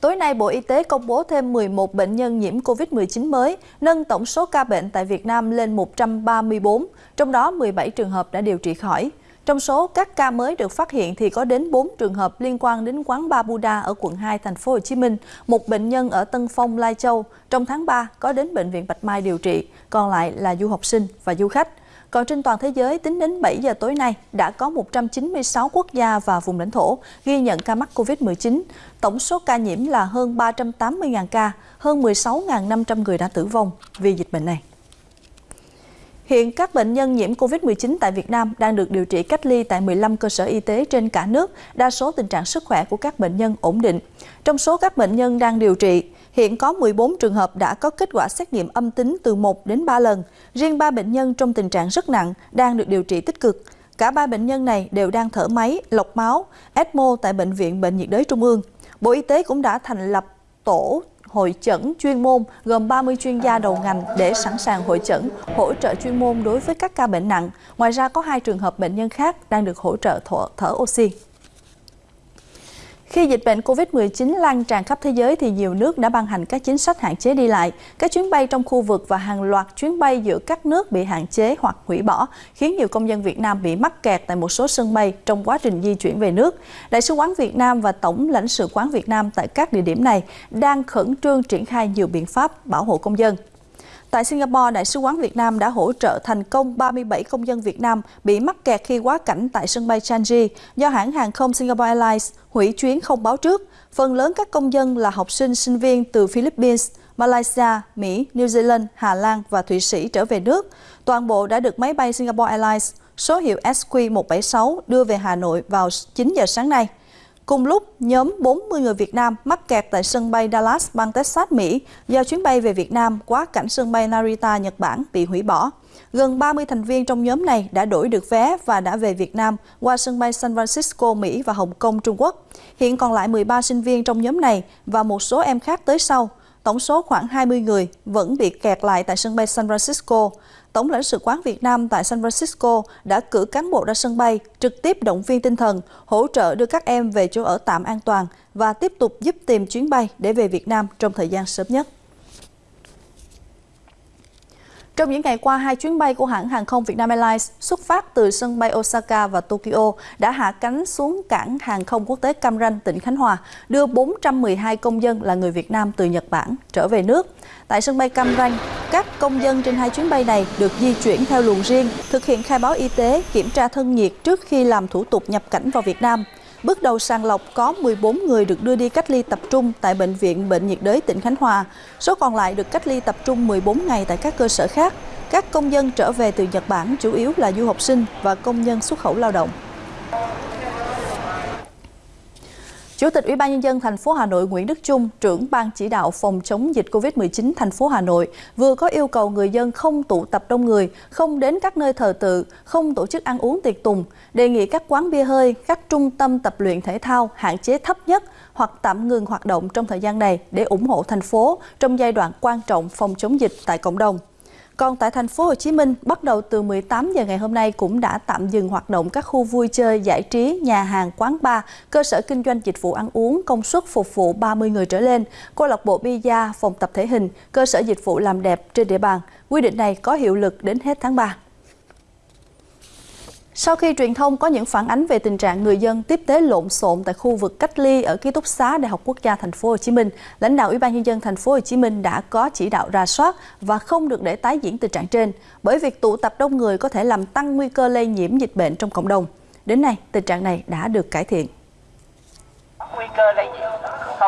Tối nay, Bộ Y tế công bố thêm 11 bệnh nhân nhiễm COVID-19 mới, nâng tổng số ca bệnh tại Việt Nam lên 134, trong đó 17 trường hợp đã điều trị khỏi. Trong số các ca mới được phát hiện thì có đến 4 trường hợp liên quan đến quán Ba Buddha ở quận 2 thành phố Hồ Chí Minh, một bệnh nhân ở Tân Phong, Lai Châu. Trong tháng 3 có đến bệnh viện Bạch Mai điều trị, còn lại là du học sinh và du khách. Còn trên toàn thế giới, tính đến 7 giờ tối nay, đã có 196 quốc gia và vùng lãnh thổ ghi nhận ca mắc COVID-19. Tổng số ca nhiễm là hơn 380.000 ca, hơn 16.500 người đã tử vong vì dịch bệnh này. Hiện các bệnh nhân nhiễm COVID-19 tại Việt Nam đang được điều trị cách ly tại 15 cơ sở y tế trên cả nước, đa số tình trạng sức khỏe của các bệnh nhân ổn định. Trong số các bệnh nhân đang điều trị, hiện có 14 trường hợp đã có kết quả xét nghiệm âm tính từ 1 đến 3 lần. Riêng 3 bệnh nhân trong tình trạng rất nặng đang được điều trị tích cực. Cả ba bệnh nhân này đều đang thở máy, lọc máu, ECMO tại Bệnh viện Bệnh nhiệt đới Trung ương. Bộ Y tế cũng đã thành lập tổ hội chẩn chuyên môn gồm 30 chuyên gia đầu ngành để sẵn sàng hội chẩn, hỗ trợ chuyên môn đối với các ca bệnh nặng. Ngoài ra có hai trường hợp bệnh nhân khác đang được hỗ trợ thở, thở oxy. Khi dịch bệnh COVID-19 lan tràn khắp thế giới thì nhiều nước đã ban hành các chính sách hạn chế đi lại. Các chuyến bay trong khu vực và hàng loạt chuyến bay giữa các nước bị hạn chế hoặc hủy bỏ, khiến nhiều công dân Việt Nam bị mắc kẹt tại một số sân bay trong quá trình di chuyển về nước. Đại sứ quán Việt Nam và Tổng lãnh sự quán Việt Nam tại các địa điểm này đang khẩn trương triển khai nhiều biện pháp bảo hộ công dân. Tại Singapore, Đại sứ quán Việt Nam đã hỗ trợ thành công 37 công dân Việt Nam bị mắc kẹt khi quá cảnh tại sân bay Changi do hãng hàng không Singapore Airlines hủy chuyến không báo trước. Phần lớn các công dân là học sinh, sinh viên từ Philippines, Malaysia, Mỹ, New Zealand, Hà Lan và Thụy Sĩ trở về nước. Toàn bộ đã được máy bay Singapore Airlines số hiệu SQ176 đưa về Hà Nội vào 9 giờ sáng nay. Cùng lúc, nhóm 40 người Việt Nam mắc kẹt tại sân bay Dallas, bang Texas, Mỹ do chuyến bay về Việt Nam quá cảnh sân bay Narita, Nhật Bản bị hủy bỏ. Gần 30 thành viên trong nhóm này đã đổi được vé và đã về Việt Nam qua sân bay San Francisco, Mỹ và Hồng Kông, Trung Quốc. Hiện còn lại 13 sinh viên trong nhóm này và một số em khác tới sau. Tổng số khoảng 20 người vẫn bị kẹt lại tại sân bay San Francisco. Tổng lãnh sự quán Việt Nam tại San Francisco đã cử cán bộ ra sân bay, trực tiếp động viên tinh thần, hỗ trợ đưa các em về chỗ ở tạm an toàn và tiếp tục giúp tìm chuyến bay để về Việt Nam trong thời gian sớm nhất. Trong những ngày qua, hai chuyến bay của hãng hàng không Vietnam Airlines xuất phát từ sân bay Osaka và Tokyo đã hạ cánh xuống cảng hàng không quốc tế Cam Ranh, tỉnh Khánh Hòa, đưa 412 công dân là người Việt Nam từ Nhật Bản trở về nước. Tại sân bay Cam Ranh, các công dân trên hai chuyến bay này được di chuyển theo luồng riêng, thực hiện khai báo y tế, kiểm tra thân nhiệt trước khi làm thủ tục nhập cảnh vào Việt Nam. Bước đầu sàng lọc có 14 người được đưa đi cách ly tập trung tại Bệnh viện Bệnh nhiệt đới tỉnh Khánh Hòa. Số còn lại được cách ly tập trung 14 ngày tại các cơ sở khác. Các công dân trở về từ Nhật Bản chủ yếu là du học sinh và công nhân xuất khẩu lao động. Chủ tịch Ủy ban nhân dân thành phố Hà Nội Nguyễn Đức Trung, trưởng ban chỉ đạo phòng chống dịch Covid-19 thành phố Hà Nội vừa có yêu cầu người dân không tụ tập đông người, không đến các nơi thờ tự, không tổ chức ăn uống tiệc tùng, đề nghị các quán bia hơi, các trung tâm tập luyện thể thao hạn chế thấp nhất hoặc tạm ngừng hoạt động trong thời gian này để ủng hộ thành phố trong giai đoạn quan trọng phòng chống dịch tại cộng đồng. Còn tại thành phố Hồ Chí Minh, bắt đầu từ 18 giờ ngày hôm nay cũng đã tạm dừng hoạt động các khu vui chơi, giải trí, nhà hàng, quán bar, cơ sở kinh doanh dịch vụ ăn uống công suất phục vụ 30 người trở lên, câu lạc bộ bia, phòng tập thể hình, cơ sở dịch vụ làm đẹp trên địa bàn. Quy định này có hiệu lực đến hết tháng 3. Sau khi truyền thông có những phản ánh về tình trạng người dân tiếp tế lộn xộn tại khu vực cách ly ở ký túc xá Đại học Quốc gia Thành phố Hồ Chí Minh, lãnh đạo Ủy ban nhân dân Thành phố Hồ Chí Minh đã có chỉ đạo ra soát và không được để tái diễn tình trạng trên, bởi việc tụ tập đông người có thể làm tăng nguy cơ lây nhiễm dịch bệnh trong cộng đồng. Đến nay, tình trạng này đã được cải thiện. Nguy cơ lây nhiễm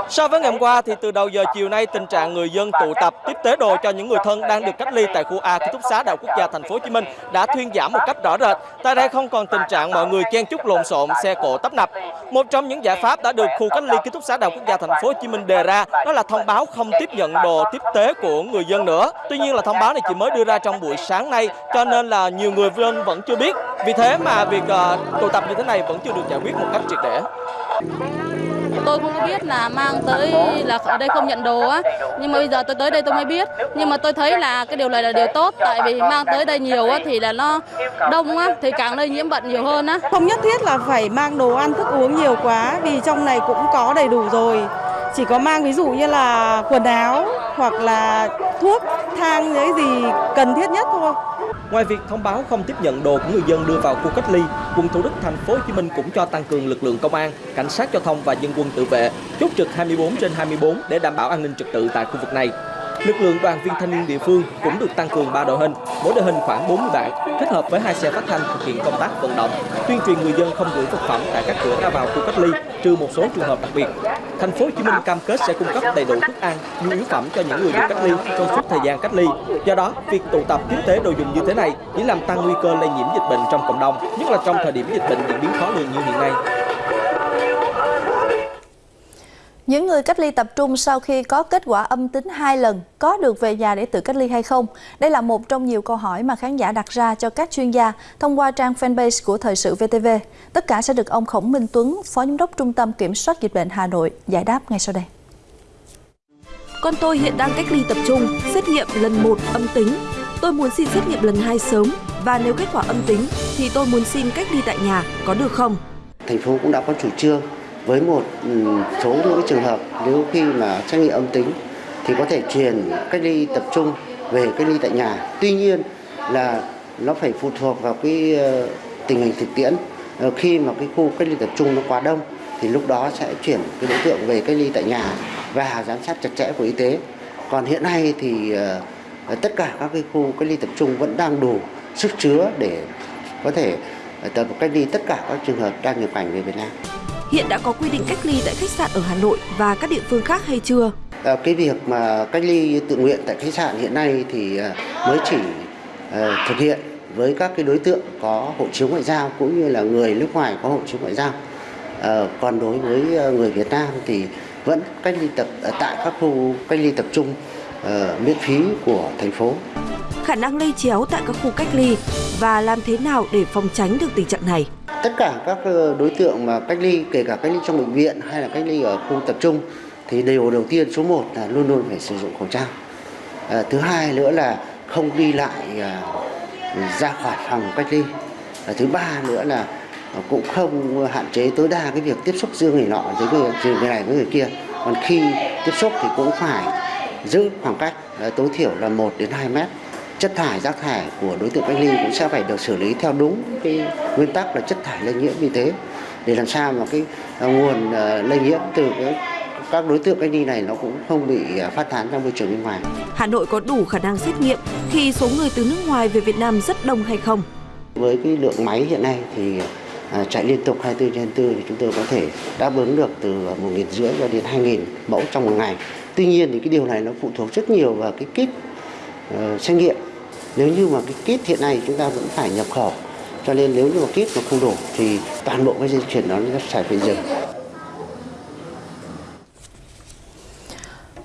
So với ngày hôm qua thì từ đầu giờ chiều nay tình trạng người dân tụ tập tiếp tế đồ cho những người thân đang được cách ly tại khu A ký túc xá Đại học Quốc gia Thành phố Hồ Chí Minh đã thuyên giảm một cách rõ rệt. Tại đây không còn tình trạng mọi người chen chúc lộn xộn, xe cộ tấp nập. Một trong những giải pháp đã được khu cách ly ký túc xá Đại học Quốc gia Thành phố Hồ Chí Minh đề ra đó là thông báo không tiếp nhận đồ tiếp tế của người dân nữa. Tuy nhiên là thông báo này chỉ mới đưa ra trong buổi sáng nay cho nên là nhiều người dân vẫn chưa biết. Vì thế mà việc uh, tụ tập như thế này vẫn chưa được giải quyết một cách triệt để tôi không biết là mang tới là ở đây không nhận đồ á. Nhưng mà bây giờ tôi tới đây tôi mới biết. Nhưng mà tôi thấy là cái điều này là điều tốt. Tại vì mang tới đây nhiều á thì là nó đông á thì càng lây nhiễm bệnh nhiều hơn á. Không nhất thiết là phải mang đồ ăn thức uống nhiều quá vì trong này cũng có đầy đủ rồi. Chỉ có mang ví dụ như là quần áo hoặc là thuốc, thang những gì cần thiết nhất thôi. Ngoài việc thông báo không tiếp nhận đồ của người dân đưa vào khu cách ly, quận Thủ Đức thành phố Hồ Chí Minh cũng cho tăng cường lực lượng công an, cảnh sát giao thông và dân quân tự vệ, chốt trực 24 trên 24 để đảm bảo an ninh trật tự tại khu vực này. Lực lượng đoàn viên thanh niên địa phương cũng được tăng cường 3 đội hình, mỗi đội hình khoảng 40 bạn, kết hợp với hai xe phát thanh thực hiện công tác vận động, tuyên truyền người dân không gửi vật phẩm tại các cửa ra vào khu cách ly, trừ một số trường hợp đặc biệt. Thành phố Hồ Chí Minh cam kết sẽ cung cấp đầy đủ thức ăn, nhu yếu phẩm cho những người được cách ly trong suốt thời gian cách ly. Do đó, việc tụ tập tiếp tế đồ dùng như thế này chỉ làm tăng nguy cơ lây nhiễm dịch bệnh trong cộng đồng, nhất là trong thời điểm dịch bệnh diễn biến khó lường như hiện nay. Những người cách ly tập trung sau khi có kết quả âm tính hai lần có được về nhà để tự cách ly hay không? Đây là một trong nhiều câu hỏi mà khán giả đặt ra cho các chuyên gia thông qua trang fanpage của Thời sự VTV. Tất cả sẽ được ông Khổng Minh Tuấn, Phó Giám đốc Trung tâm Kiểm soát Dịch bệnh Hà Nội giải đáp ngay sau đây. Con tôi hiện đang cách ly tập trung, xét nghiệm lần 1 âm tính. Tôi muốn xin xét nghiệm lần 2 sớm và nếu kết quả âm tính thì tôi muốn xin cách ly tại nhà, có được không? Thành phố cũng đã có chủ trương với một ừ, số những cái trường hợp nếu khi mà xét nghiệm âm tính thì có thể chuyển cách ly tập trung về cách ly tại nhà. Tuy nhiên là nó phải phụ thuộc vào cái ờ, tình hình thực tiễn. Ờ, khi mà cái khu cách ly tập trung nó quá đông thì lúc đó sẽ chuyển cái đối tượng về cách ly tại nhà và giám sát chặt chẽ của y tế. Còn hiện nay thì ờ, tất cả các cái khu cách ly tập trung vẫn đang đủ sức chứa để có thể tập cách ly tất cả các trường hợp đang nhập cảnh về Việt Nam hiện đã có quy định cách ly tại khách sạn ở Hà Nội và các địa phương khác hay chưa? À, cái việc mà cách ly tự nguyện tại khách sạn hiện nay thì à, mới chỉ à, thực hiện với các cái đối tượng có hộ chiếu ngoại giao cũng như là người nước ngoài có hộ chiếu ngoại giao. À, còn đối với người Việt Nam thì vẫn cách ly tập tại các khu cách ly tập trung uh, miễn phí của thành phố. Khả năng lây chéo tại các khu cách ly và làm thế nào để phòng tránh được tình trạng này? Tất cả các ờ, đối tượng mà cách ly kể cả cách ly trong bệnh viện hay là cách ly ở khu tập trung thì điều đầu tiên số 1 là luôn luôn phải sử dụng khẩu trang. À, thứ hai nữa là không đi lại à, ra khỏi phòng cách ly. À, thứ ba nữa là cũng không hạn chế tối đa cái việc tiếp xúc giữa người nọ với người, người này với người kia. Còn khi tiếp xúc thì cũng phải giữ khoảng cách tối thiểu là 1 đến 2 mét chất thải rác thải của đối tượng cách ly cũng sẽ phải được xử lý theo đúng cái nguyên tắc là chất thải lây nhiễm y tế để làm sao mà cái à, nguồn à, lây nhiễm từ cái các đối tượng cách ly này nó cũng không bị à, phát tán ra môi trường bên ngoài. Hà Nội có đủ khả năng xét nghiệm khi số người từ nước ngoài về Việt Nam rất đông hay không? Với cái lượng máy hiện nay thì chạy liên tục 24 trên 24 thì chúng tôi có thể đáp ứng được từ 1.500 cho đến 2.000 mẫu trong một ngày. Tuy nhiên thì cái điều này nó phụ thuộc rất nhiều vào cái kit uh, xét nghiệm nếu như mà cái kit hiện nay chúng ta vẫn phải nhập khẩu cho nên nếu như mà kit mà không đủ thì toàn bộ cái dây chuyển đó nó phải phải dừng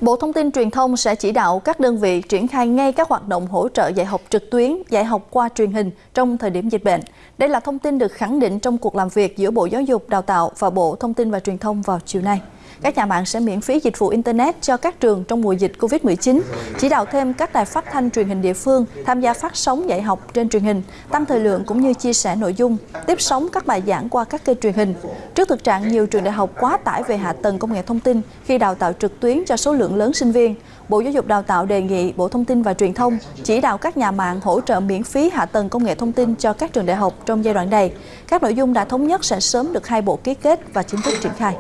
Bộ Thông tin Truyền thông sẽ chỉ đạo các đơn vị triển khai ngay các hoạt động hỗ trợ dạy học trực tuyến, dạy học qua truyền hình trong thời điểm dịch bệnh. Đây là thông tin được khẳng định trong cuộc làm việc giữa Bộ Giáo dục Đào tạo và Bộ Thông tin và Truyền thông vào chiều nay các nhà mạng sẽ miễn phí dịch vụ Internet cho các trường trong mùa dịch COVID-19, chỉ đạo thêm các đài phát thanh truyền hình địa phương tham gia phát sóng dạy học trên truyền hình, tăng thời lượng cũng như chia sẻ nội dung, tiếp sóng các bài giảng qua các kênh truyền hình. Trước thực trạng nhiều trường đại học quá tải về hạ tầng công nghệ thông tin khi đào tạo trực tuyến cho số lượng lớn sinh viên, Bộ Giáo dục Đào tạo đề nghị Bộ Thông tin và Truyền thông chỉ đạo các nhà mạng hỗ trợ miễn phí hạ tầng công nghệ thông tin cho các trường đại học trong giai đoạn này. Các nội dung đã thống nhất sẽ sớm được hai bộ ký kết và chính thức triển khai.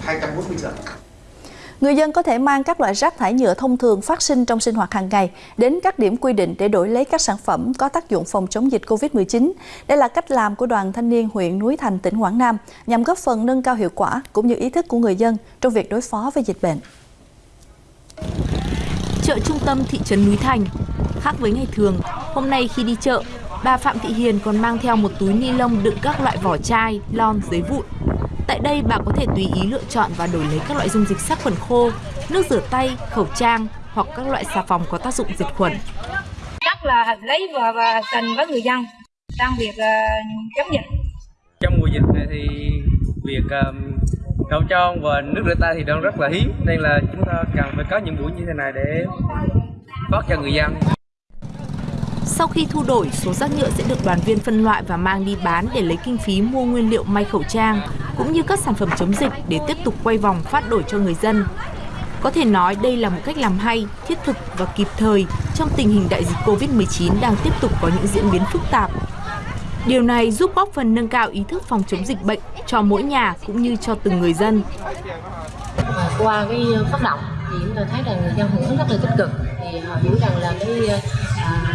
240 giờ. Người dân có thể mang các loại rác thải nhựa thông thường phát sinh trong sinh hoạt hàng ngày đến các điểm quy định để đổi lấy các sản phẩm có tác dụng phòng chống dịch COVID-19. Đây là cách làm của đoàn thanh niên huyện Núi Thành, tỉnh Quảng Nam nhằm góp phần nâng cao hiệu quả cũng như ý thức của người dân trong việc đối phó với dịch bệnh. Chợ trung tâm thị trấn Núi Thành Khác với ngày thường, hôm nay khi đi chợ, bà Phạm Thị Hiền còn mang theo một túi ni lông đựng các loại vỏ chai, lon, giấy vụn Tại đây bà có thể tùy ý lựa chọn và đổi lấy các loại dung dịch sát khuẩn khô, nước rửa tay, khẩu trang hoặc các loại xà phòng có tác dụng diệt khuẩn. Rất là lấy và, và cần với người dân trong việc uh, chống dịch. Trong mùa dịch này thì việc um, khẩu trang và nước rửa tay thì đang rất là hiếm nên là chúng ta cần phải có những buổi như thế này để phát cho người dân. Sau khi thu đổi, số rác nhựa sẽ được đoàn viên phân loại và mang đi bán để lấy kinh phí mua nguyên liệu may khẩu trang. cũng như các sản phẩm chống dịch để tiếp tục quay vòng phát đổi cho người dân. Có thể nói đây là một cách làm hay, thiết thực và kịp thời trong tình hình đại dịch Covid-19 đang tiếp tục có những diễn biến phức tạp. Điều này giúp góp phần nâng cao ý thức phòng chống dịch bệnh cho mỗi nhà cũng như cho từng người dân. Qua cái phát động thì chúng tôi thấy rằng người dân hưởng ứng rất là tích cực thì họ hiểu rằng là cái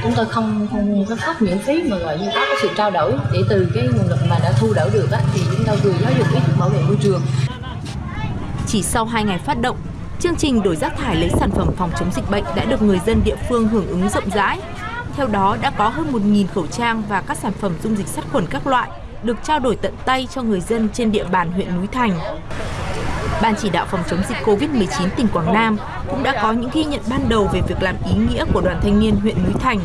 chúng tôi không không có phát miễn phí mà gọi như có cái sự trao đổi để từ cái nguồn lực mà đã thu đỡ được á, thì chúng tôi vừa giáo dục ý thức bảo vệ môi trường. Chỉ sau 2 ngày phát động, chương trình đổi rác thải lấy sản phẩm phòng chống dịch bệnh đã được người dân địa phương hưởng ứng rộng rãi. Theo đó đã có hơn 1.000 khẩu trang và các sản phẩm dung dịch sát khuẩn các loại được trao đổi tận tay cho người dân trên địa bàn huyện Núi Thành. Ban chỉ đạo phòng chống dịch COVID-19 tỉnh Quảng Nam cũng đã có những ghi nhận ban đầu về việc làm ý nghĩa của đoàn thanh niên huyện Núi Thành,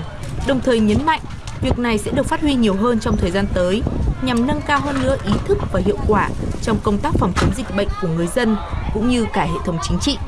đồng thời nhấn mạnh việc này sẽ được phát huy nhiều hơn trong thời gian tới nhằm nâng cao hơn nữa ý thức và hiệu quả trong công tác phòng chống dịch bệnh của người dân cũng như cả hệ thống chính trị.